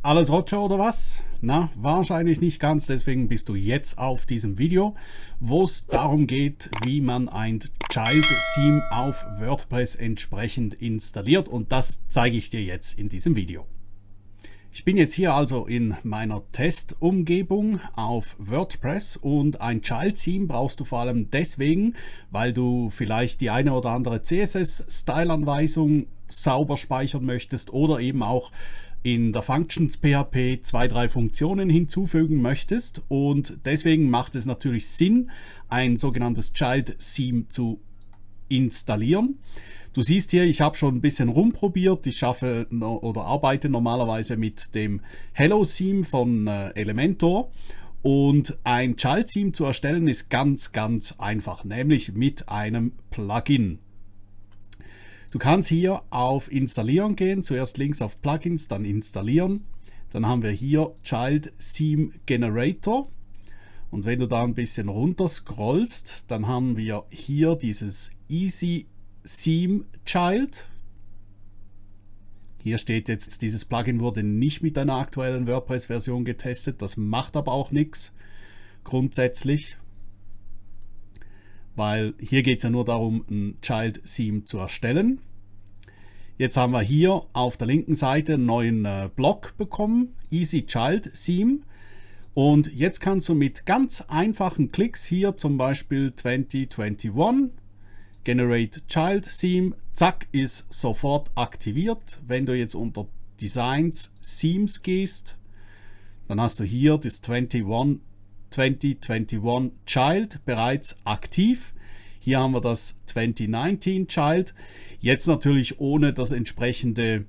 Alles Roger oder was? Na, wahrscheinlich nicht ganz, deswegen bist du jetzt auf diesem Video, wo es darum geht, wie man ein Child Theme auf WordPress entsprechend installiert und das zeige ich dir jetzt in diesem Video. Ich bin jetzt hier also in meiner Testumgebung auf WordPress und ein Child Theme brauchst du vor allem deswegen, weil du vielleicht die eine oder andere CSS-Style-Anweisung sauber speichern möchtest oder eben auch in der Functions PHP zwei, drei Funktionen hinzufügen möchtest und deswegen macht es natürlich Sinn, ein sogenanntes Child Theme zu installieren. Du siehst hier, ich habe schon ein bisschen rumprobiert. Ich schaffe oder arbeite normalerweise mit dem Hello Theme von äh, Elementor. Und ein Child Theme zu erstellen ist ganz, ganz einfach, nämlich mit einem Plugin. Du kannst hier auf Installieren gehen, zuerst links auf Plugins, dann Installieren. Dann haben wir hier Child Theme Generator. Und wenn du da ein bisschen runter scrollst, dann haben wir hier dieses Easy Theme Child. Hier steht jetzt, dieses Plugin wurde nicht mit einer aktuellen WordPress-Version getestet. Das macht aber auch nichts grundsätzlich, weil hier geht es ja nur darum, ein Child Theme zu erstellen. Jetzt haben wir hier auf der linken Seite einen neuen äh, Block bekommen, Easy Child Theme. Und jetzt kannst du mit ganz einfachen Klicks hier zum Beispiel 2021 Generate Child Theme, zack, ist sofort aktiviert. Wenn du jetzt unter Designs Themes gehst, dann hast du hier das 21, 2021 Child bereits aktiv. Hier haben wir das 2019 Child. Jetzt natürlich ohne das entsprechende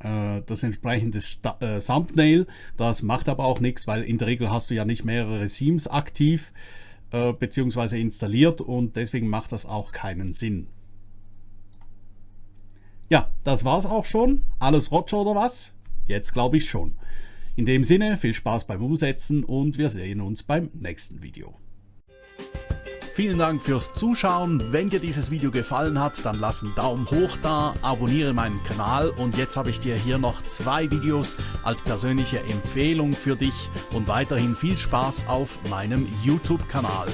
äh, das entsprechende äh, Thumbnail. Das macht aber auch nichts, weil in der Regel hast du ja nicht mehrere Themes aktiv. Äh, beziehungsweise installiert und deswegen macht das auch keinen Sinn. Ja, das war's auch schon. Alles Roger oder was? Jetzt glaube ich schon. In dem Sinne, viel Spaß beim Umsetzen und wir sehen uns beim nächsten Video. Vielen Dank fürs Zuschauen. Wenn dir dieses Video gefallen hat, dann lass einen Daumen hoch da, abonniere meinen Kanal und jetzt habe ich dir hier noch zwei Videos als persönliche Empfehlung für dich und weiterhin viel Spaß auf meinem YouTube-Kanal.